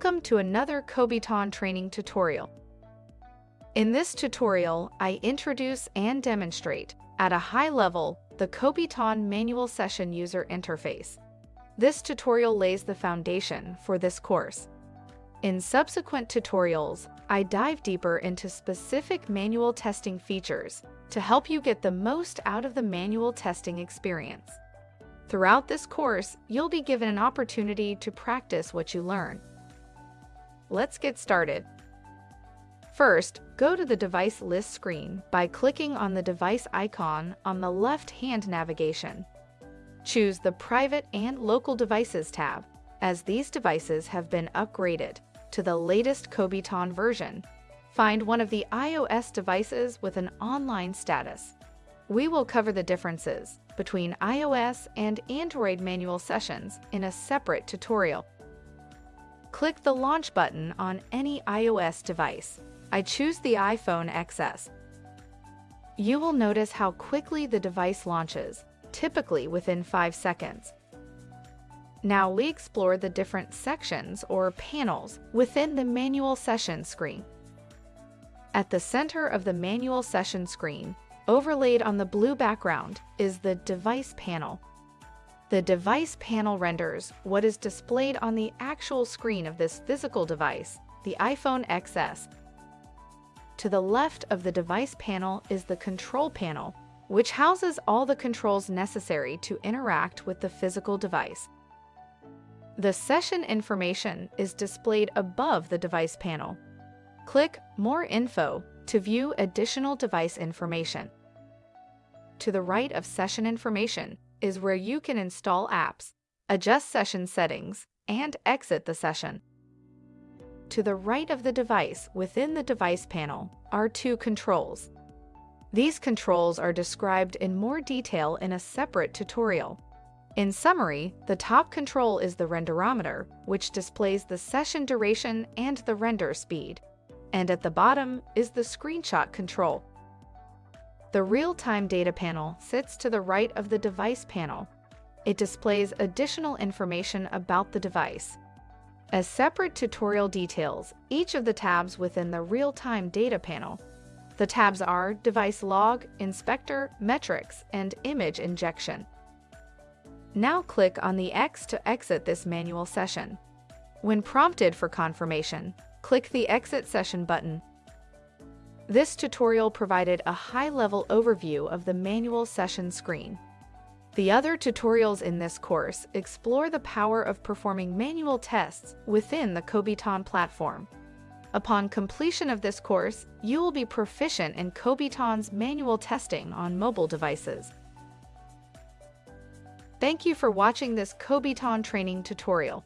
Welcome to another Kobiton training tutorial. In this tutorial, I introduce and demonstrate, at a high level, the Kobiton Manual Session User Interface. This tutorial lays the foundation for this course. In subsequent tutorials, I dive deeper into specific manual testing features to help you get the most out of the manual testing experience. Throughout this course, you'll be given an opportunity to practice what you learn. Let's get started. First, go to the device list screen by clicking on the device icon on the left-hand navigation. Choose the Private and Local Devices tab, as these devices have been upgraded to the latest Kobiton version. Find one of the iOS devices with an online status. We will cover the differences between iOS and Android manual sessions in a separate tutorial. Click the Launch button on any iOS device. I choose the iPhone XS. You will notice how quickly the device launches, typically within 5 seconds. Now we explore the different sections or panels within the Manual Session screen. At the center of the Manual Session screen, overlaid on the blue background, is the Device panel. The device panel renders what is displayed on the actual screen of this physical device, the iPhone XS. To the left of the device panel is the control panel, which houses all the controls necessary to interact with the physical device. The session information is displayed above the device panel. Click More Info to view additional device information. To the right of session information is where you can install apps, adjust session settings, and exit the session. To the right of the device within the device panel are two controls. These controls are described in more detail in a separate tutorial. In summary, the top control is the renderometer, which displays the session duration and the render speed. And at the bottom is the screenshot control, the real-time data panel sits to the right of the device panel. It displays additional information about the device. As separate tutorial details each of the tabs within the real-time data panel. The tabs are Device Log, Inspector, Metrics, and Image Injection. Now click on the X to exit this manual session. When prompted for confirmation, click the Exit Session button this tutorial provided a high-level overview of the manual session screen. The other tutorials in this course explore the power of performing manual tests within the Kobiton platform. Upon completion of this course, you will be proficient in Kobiton's manual testing on mobile devices. Thank you for watching this Kobiton training tutorial.